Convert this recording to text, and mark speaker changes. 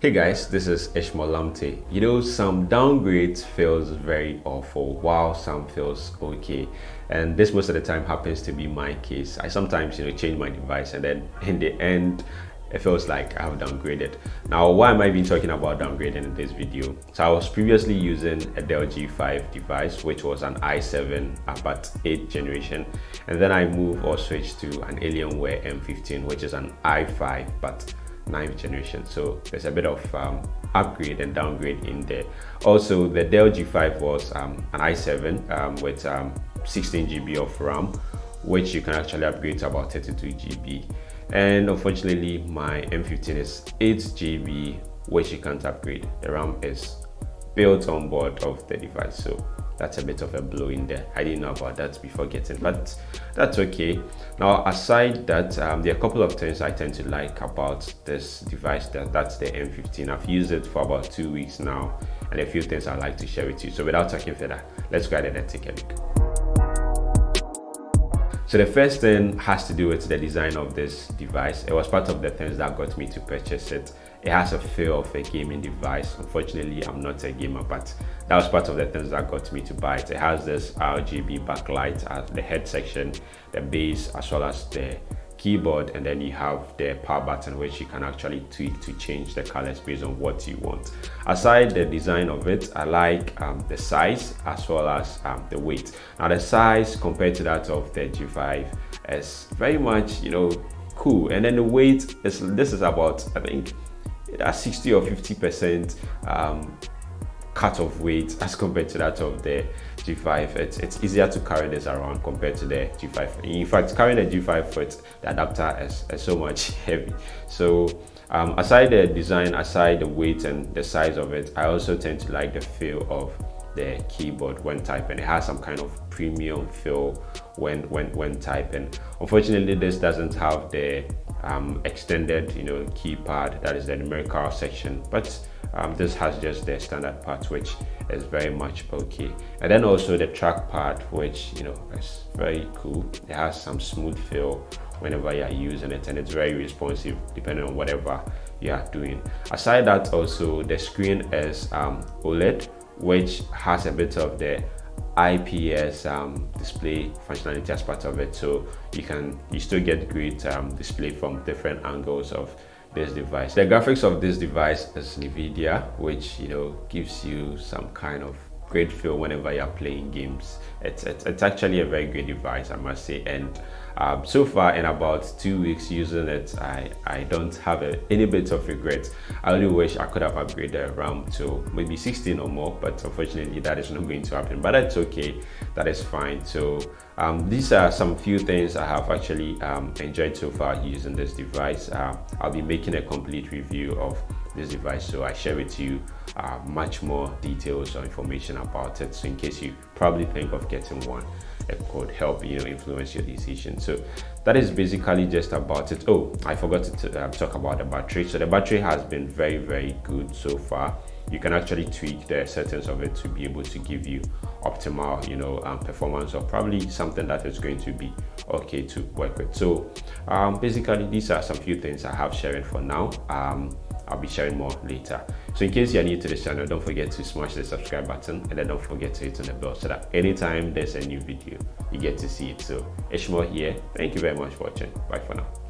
Speaker 1: Hey guys, this is Ishmael Lamte. You know, some downgrades feels very awful while some feels okay. And this most of the time happens to be my case. I sometimes, you know, change my device and then in the end, it feels like I have downgraded. Now, why am I even talking about downgrading in this video? So I was previously using a Dell G5 device, which was an i7 about 8th generation. And then I moved or switched to an Alienware M15, which is an i5 but ninth generation. So there's a bit of um, upgrade and downgrade in there. Also the dell g5 was um, an i7 um, with um, 16 gb of ram which you can actually upgrade to about 32 gb and unfortunately my m15 is 8 gb which you can't upgrade. The ram is built on board of the device so that's a bit of a blow in there i didn't know about that before getting but that's okay. Now aside that um, there are a couple of things i tend to like about this device that that's the m15 i've used it for about two weeks now and a few things i'd like to share with you. So without talking further let's go ahead and take a look so the first thing has to do with the design of this device. It was part of the things that got me to purchase it. It has a feel of a gaming device. Unfortunately, I'm not a gamer, but that was part of the things that got me to buy it. It has this RGB backlight at the head section, the base, as well as the keyboard and then you have the power button which you can actually tweak to change the colors based on what you want. Aside the design of it i like um, the size as well as um, the weight. Now the size compared to that of the g5 is very much you know cool. And then the weight is this is about i think 60 or 50 percent um, cut of weight as compared to that of the G5. It's, it's easier to carry this around compared to the G5. In fact, carrying the G5 foot, the adapter is, is so much heavy. So um, aside the design, aside the weight and the size of it, I also tend to like the feel of the keyboard when typing. It has some kind of premium feel when when when typing. Unfortunately, this doesn't have the um, extended, you know, keypad that is the numerical section, but um, this has just the standard part which is very much okay and then also the trackpad which you know is very cool. It has some smooth feel whenever you're using it and it's very responsive depending on whatever you are doing. Aside that also the screen is um, oled which has a bit of the IPS um, display functionality as part of it. So you can you still get great um, display from different angles of this device. The graphics of this device is NVIDIA, which, you know, gives you some kind of great feel whenever you're playing games. It's, it's, it's, actually a very great device, I must say. And um, so far, in about two weeks using it, I, I don't have a, any bit of regret. I only wish I could have upgraded RAM to maybe 16 or more, but unfortunately, that is not going to happen. But that's okay, that is fine. So um, these are some few things I have actually um, enjoyed so far using this device. Uh, I'll be making a complete review of this device so I share with you uh, much more details or information about it. So in case you probably think of getting one it could help you know influence your decision. So that is basically just about it. Oh i forgot to uh, talk about the battery. So the battery has been very very good so far. You can actually tweak the settings of it to be able to give you optimal you know um, performance or probably something that is going to be okay to work with. So um, basically these are some few things i have sharing for now. Um, I'll be sharing more later. So in case you're new to this channel, don't forget to smash the subscribe button and then don't forget to hit on the bell so that anytime there's a new video, you get to see it. So Ishmael here. Thank you very much for watching. Bye for now.